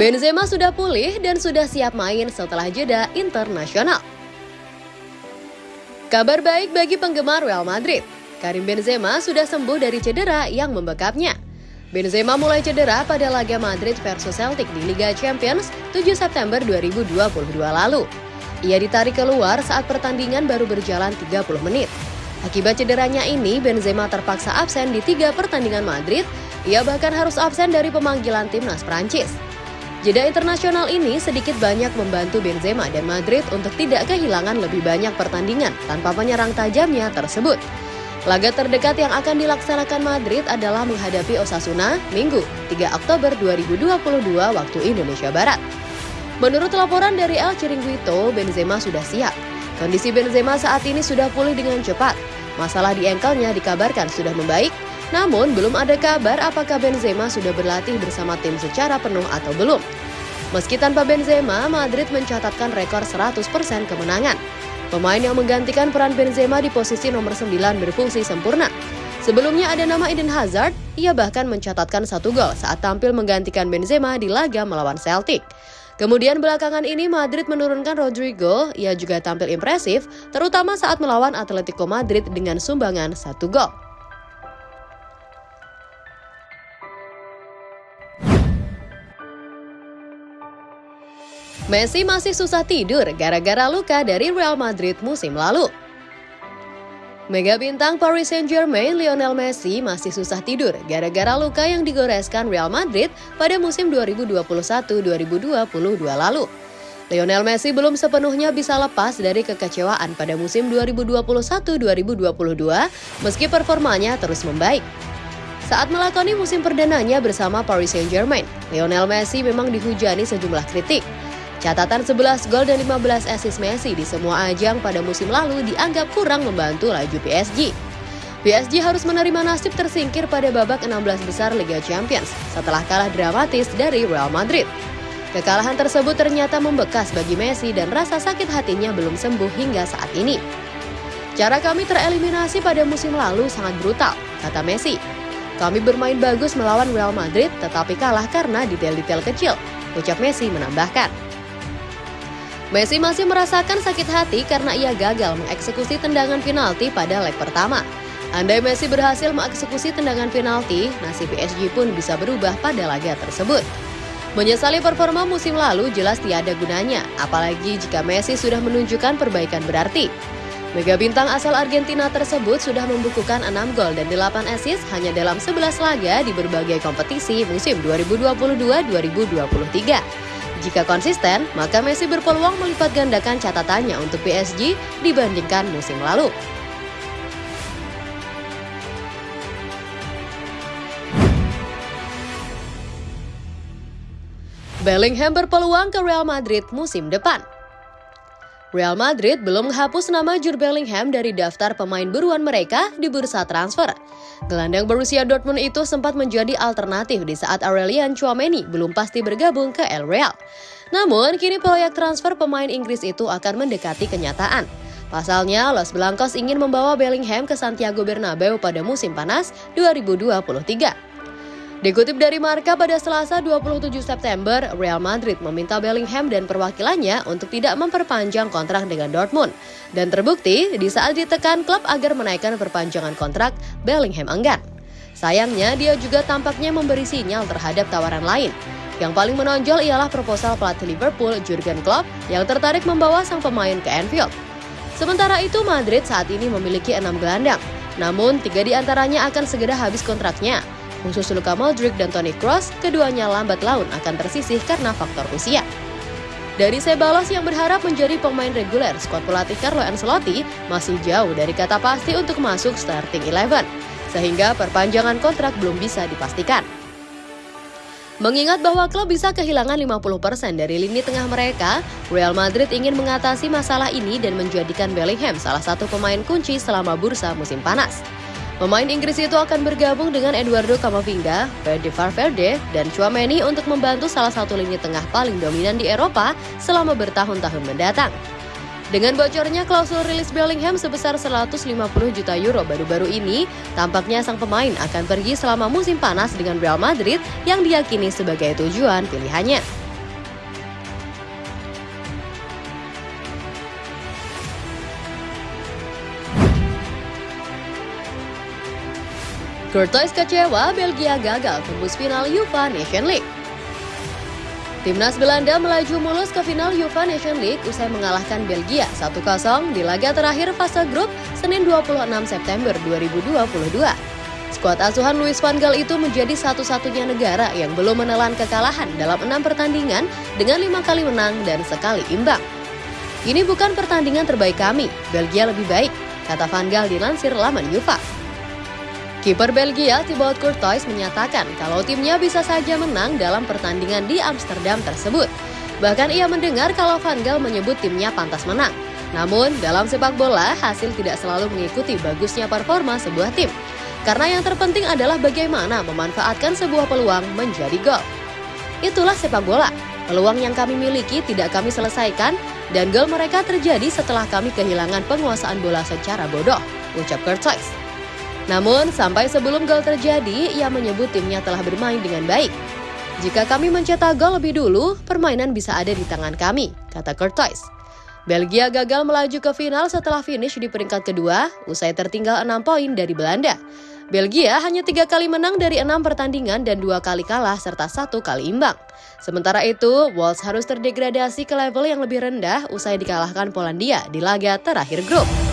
Benzema sudah pulih dan sudah siap main setelah jeda internasional. Kabar baik bagi penggemar Real Madrid. Karim Benzema sudah sembuh dari cedera yang membekapnya. Benzema mulai cedera pada laga Madrid versus Celtic di Liga Champions 7 September 2022 lalu. Ia ditarik keluar saat pertandingan baru berjalan 30 menit. Akibat cederanya ini, Benzema terpaksa absen di tiga pertandingan Madrid. Ia bahkan harus absen dari pemanggilan timnas Prancis. Jeda internasional ini sedikit banyak membantu Benzema dan Madrid untuk tidak kehilangan lebih banyak pertandingan tanpa penyerang tajamnya tersebut. Laga terdekat yang akan dilaksanakan Madrid adalah menghadapi Osasuna Minggu 3 Oktober 2022 waktu Indonesia Barat. Menurut laporan dari El Chiringuito, Benzema sudah siap. Kondisi Benzema saat ini sudah pulih dengan cepat. Masalah di engkelnya dikabarkan sudah membaik namun, belum ada kabar apakah Benzema sudah berlatih bersama tim secara penuh atau belum. Meski tanpa Benzema, Madrid mencatatkan rekor 100% kemenangan. Pemain yang menggantikan peran Benzema di posisi nomor 9 berfungsi sempurna. Sebelumnya ada nama Eden Hazard, ia bahkan mencatatkan satu gol saat tampil menggantikan Benzema di laga melawan Celtic. Kemudian belakangan ini Madrid menurunkan Rodrigo, ia juga tampil impresif, terutama saat melawan Atletico Madrid dengan sumbangan satu gol. Messi masih susah tidur gara-gara luka dari Real Madrid musim lalu. Mega bintang Paris Saint-Germain Lionel Messi masih susah tidur gara-gara luka yang digoreskan Real Madrid pada musim 2021-2022 lalu. Lionel Messi belum sepenuhnya bisa lepas dari kekecewaan pada musim 2021-2022 meski performanya terus membaik. Saat melakoni musim perdananya bersama Paris Saint-Germain, Lionel Messi memang dihujani sejumlah kritik. Catatan 11 gol dan 15 assist Messi di semua ajang pada musim lalu dianggap kurang membantu laju PSG. PSG harus menerima nasib tersingkir pada babak 16 besar Liga Champions setelah kalah dramatis dari Real Madrid. Kekalahan tersebut ternyata membekas bagi Messi dan rasa sakit hatinya belum sembuh hingga saat ini. Cara kami tereliminasi pada musim lalu sangat brutal, kata Messi. Kami bermain bagus melawan Real Madrid tetapi kalah karena detail-detail kecil, ucap Messi menambahkan. Messi masih merasakan sakit hati karena ia gagal mengeksekusi tendangan penalti pada leg pertama. Andai Messi berhasil mengeksekusi tendangan penalti, nasib PSG pun bisa berubah pada laga tersebut. Menyesali performa musim lalu jelas tiada gunanya, apalagi jika Messi sudah menunjukkan perbaikan berarti. Mega bintang asal Argentina tersebut sudah membukukan 6 gol dan 8 assist hanya dalam 11 laga di berbagai kompetisi musim 2022-2023. Jika konsisten, maka Messi berpeluang melipat gandakan catatannya untuk PSG dibandingkan musim lalu. Bellingham berpeluang ke Real Madrid musim depan. Real Madrid belum menghapus nama Jude Bellingham dari daftar pemain buruan mereka di bursa transfer. Gelandang berusia Dortmund itu sempat menjadi alternatif di saat Aurelian Chouameni belum pasti bergabung ke El Real. Namun, kini proyek transfer pemain Inggris itu akan mendekati kenyataan. Pasalnya, Los Blancos ingin membawa Bellingham ke Santiago Bernabeu pada musim panas 2023. Dikutip dari Marka pada Selasa 27 September, Real Madrid meminta Bellingham dan perwakilannya untuk tidak memperpanjang kontrak dengan Dortmund. Dan terbukti, di saat ditekan klub agar menaikkan perpanjangan kontrak, Bellingham enggan. Sayangnya, dia juga tampaknya memberi sinyal terhadap tawaran lain. Yang paling menonjol ialah proposal pelatih Liverpool, Jurgen Klopp, yang tertarik membawa sang pemain ke Anfield. Sementara itu, Madrid saat ini memiliki enam gelandang. Namun, tiga di antaranya akan segera habis kontraknya, Khusus Luka Modric dan Toni Kroos, keduanya lambat laun akan tersisih karena faktor usia. Dari Sebalos yang berharap menjadi pemain reguler, skuad pelatih Carlo Ancelotti masih jauh dari kata pasti untuk masuk starting eleven, sehingga perpanjangan kontrak belum bisa dipastikan. Mengingat bahwa klub bisa kehilangan 50% dari lini tengah mereka, Real Madrid ingin mengatasi masalah ini dan menjadikan Bellingham salah satu pemain kunci selama bursa musim panas. Pemain Inggris itu akan bergabung dengan Eduardo Camavinga, Fede Valverde, dan Chouameni untuk membantu salah satu lini tengah paling dominan di Eropa selama bertahun-tahun mendatang. Dengan bocornya klausul rilis Bellingham sebesar 150 juta euro baru-baru ini, tampaknya sang pemain akan pergi selama musim panas dengan Real Madrid yang diyakini sebagai tujuan pilihannya. Courtois kecewa, Belgia gagal tembus final UEFA Nation League. Timnas Belanda melaju mulus ke final UEFA Nation League usai mengalahkan Belgia 1-0 di laga terakhir fase grup Senin 26 September 2022. Skuad asuhan Luis van Gaal itu menjadi satu-satunya negara yang belum menelan kekalahan dalam enam pertandingan dengan lima kali menang dan sekali imbang. Ini bukan pertandingan terbaik kami, Belgia lebih baik, kata Van Gaal dilansir laman UEFA. Kiper Belgia Thibaut Courtois menyatakan kalau timnya bisa saja menang dalam pertandingan di Amsterdam tersebut. Bahkan ia mendengar kalau Van Gaal menyebut timnya pantas menang. Namun, dalam sepak bola, hasil tidak selalu mengikuti bagusnya performa sebuah tim. Karena yang terpenting adalah bagaimana memanfaatkan sebuah peluang menjadi gol. Itulah sepak bola. Peluang yang kami miliki tidak kami selesaikan, dan gol mereka terjadi setelah kami kehilangan penguasaan bola secara bodoh, ucap Courtois. Namun, sampai sebelum gol terjadi, ia menyebut timnya telah bermain dengan baik. Jika kami mencetak gol lebih dulu, permainan bisa ada di tangan kami, kata Courtois. Belgia gagal melaju ke final setelah finish di peringkat kedua, usai tertinggal 6 poin dari Belanda. Belgia hanya tiga kali menang dari enam pertandingan dan dua kali kalah serta satu kali imbang. Sementara itu, Wolves harus terdegradasi ke level yang lebih rendah usai dikalahkan Polandia di laga terakhir grup.